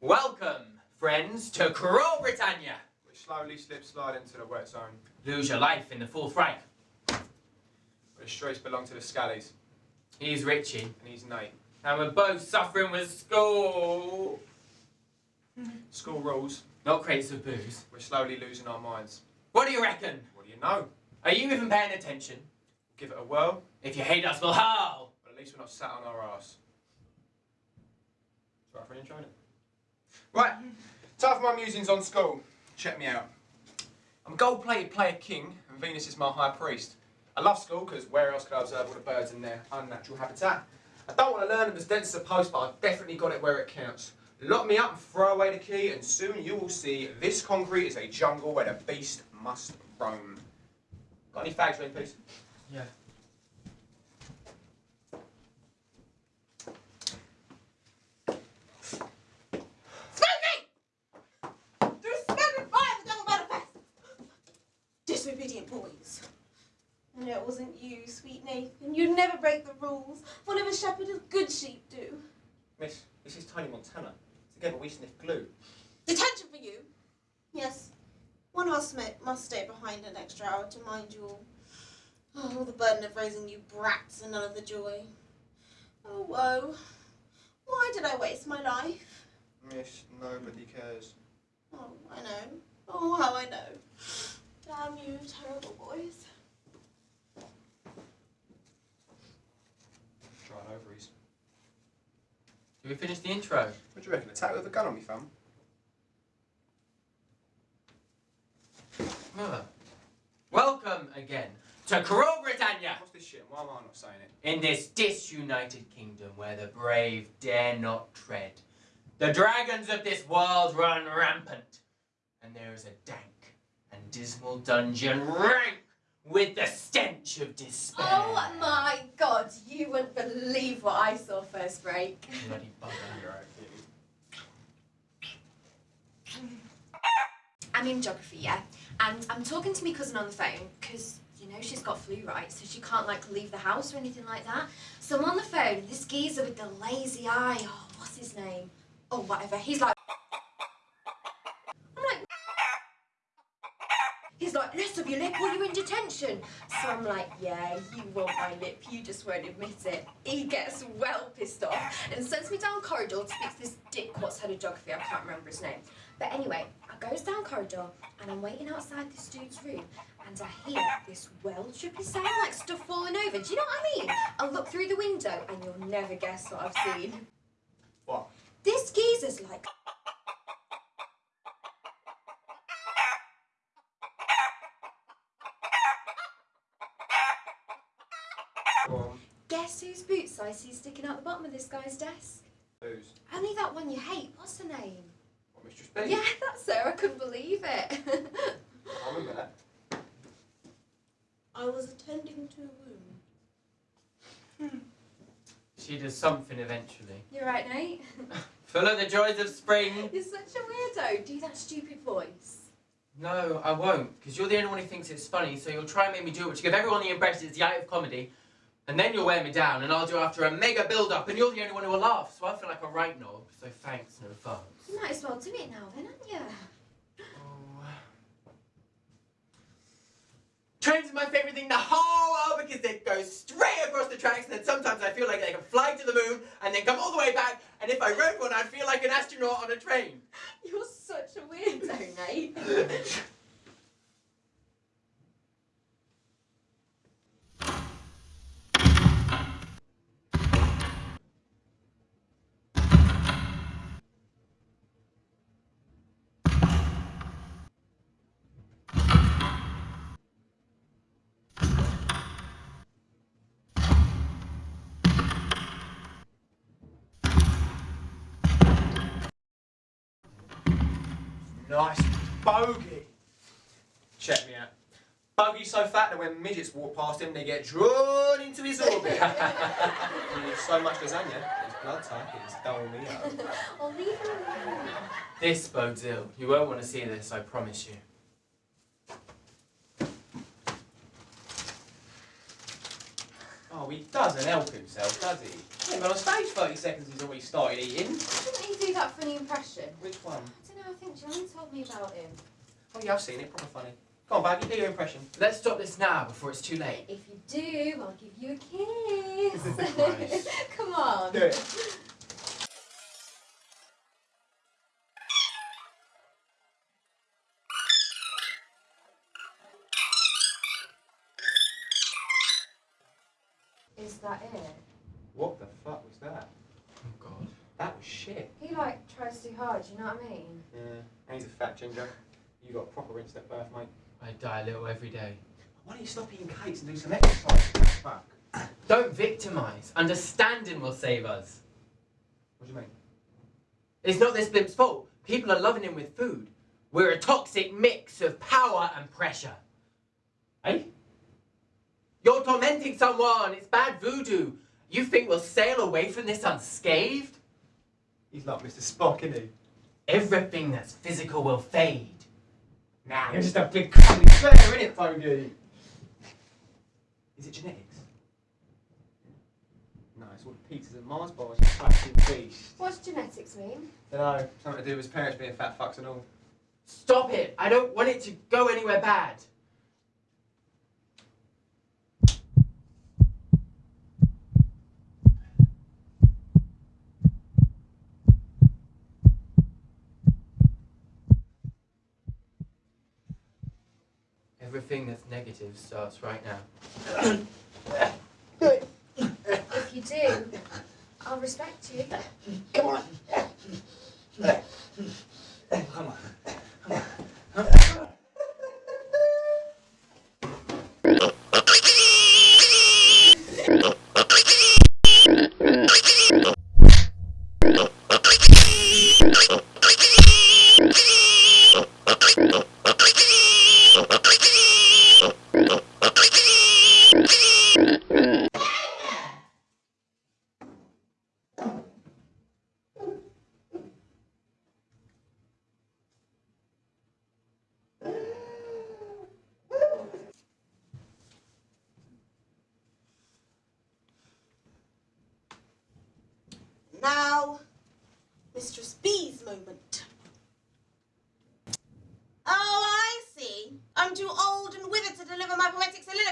Welcome, friends, to Cruel Britannia. We slowly slip slide into the wet zone. Lose your life in the Fourth Reich. Where the streets belong to the Scallies, He's Richie, eh? and he's Nate. and we're both suffering with school. School rules, Not crates of booze. we're slowly losing our minds. What do you reckon? What do you know? Are you even paying attention? Give it a whirl, If you hate us, we'll howl. but at least we're not sat on our ass. Sorry for enjoying it. Right, time for my musings on school. Check me out. I'm a gold-plated player king, and Venus is my high priest. I love school because where else could I observe all the birds in their unnatural habitat? I don't want to learn them as dense as a post, but I've definitely got it where it counts. Lock me up and throw away the key, and soon you will see this concrete is a jungle where the beast must roam. Got any fags, please? Yeah. No, it wasn't you, sweet Nathan. You'd never break the rules. Whatever shepherd as good sheep do. Miss, this is Tiny Montana. Together we sniff glue. Detention for you. Yes. One of us ma- must stay behind an extra hour to mind you all. Oh, the burden of raising you brats and none of the joy. Oh, woe. Why did I waste my life? Miss, nobody cares. Oh, I know. Oh, how I know. Damn you, terrible boys. Did we finish the intro? What do you reckon? Attack with a gun on me, fam? Well, Welcome again to Cruel Britannia. What's this shit? Why am I not saying it? In this disunited kingdom where the brave dare not tread, the dragons of this world run rampant, and there is a dank and dismal dungeon rank with the stench of despair. Oh my god, you wouldn't believe what I saw first break. Bloody bugger. You're I'm in geography, yeah, and I'm talking to my cousin on the phone because you know she's got flu, right? So she can't like leave the house or anything like that. So I'm on the phone. This geezer with the lazy eye. Oh, what's his name? Oh, whatever. He's like. I'm like. He's like, let's your lip or you're in detention. So I'm like, yeah, you want my lip, you just won't admit it. He gets well pissed off and sends me down corridor to speak to this dick what's head of geography, I can't remember his name. But anyway, I goes down corridor and I'm waiting outside this dude's room and I hear this well trippy sound like stuff falling over. Do you know what I mean? I look through the window and you'll never guess what I've seen. What? This geezer's like Guess whose boots I see sticking out the bottom of this guy's desk? Who's? Only that one you hate. What's her name? What, Mistress B? Yeah, that's her. I couldn't believe it. I remember that. I was attending to a wound. Hmm. She does something eventually. You're right, Nate. Full of the joys of spring. You're such a weirdo. Do that stupid voice. No, I won't, because you're the only one who thinks it's funny, so you'll try and make me do it, which give everyone the impression it's the art of comedy, and then you'll wear me down, and I'll do after a mega build-up, and you're the only one who will laugh, so I feel like a right knob, so thanks in advance. You might as well do it now, then, aren't you? Oh. Trains is my favourite thing in the whole world because they go straight across the tracks and then sometimes I feel like they can fly to the moon and then come all the way back and if I rode one I'd feel like an astronaut on a train. You're such a weirdo, Nate. Nice bogey. Check me out. Bogey so fat that when midgets walk past him, they get drawn into his orbit. he eats so much lasagna, his blood type is Dolmio. I'll leave her alone. This bodes ill. You won't want to see this, I promise you. Oh, he doesn't help himself, does he? He ain't been on stage 30 seconds, he's already started eating. Didn't he do that funny impression? Which one? I don't think John told me about him. Oh, yeah, I've seen it. Proper funny. Go on, Baggy, do your impression. Let's stop this now before it's too late. If you do, I'll give you a kiss. Nice. Come on. Do it. Is that it? What the fuck was that? Oh God. That was shit. He like tries too hard, you know what I mean? Yeah, and he's a fat ginger. You got proper insta birth, mate. I die a little every day. Why don't you stop eating cakes and do some exercise? Fuck. Don't victimize. Understanding will save us. What do you mean? It's not this blimp's fault. People are loving him with food. We're a toxic mix of power and pressure. Eh? You're tormenting someone. It's bad voodoo. You think we'll sail away from this unscathed? He's like Mr. Spock, isn't he? Everything that's physical will fade. Nah, you're just a big cuddly bear, innit, Foggy? Is it genetics? No, it's all the pizzas and Mars bars, you fucking beast. What's genetics mean? Dunno, something to do with his parents being fat fucks and all. Stop it. I don't want it to go anywhere bad. Everything that's negative starts right now. If you do, I'll respect you. Come on. Come on. moment. Oh, I see. I'm too old and withered to deliver my poetic soliloquy.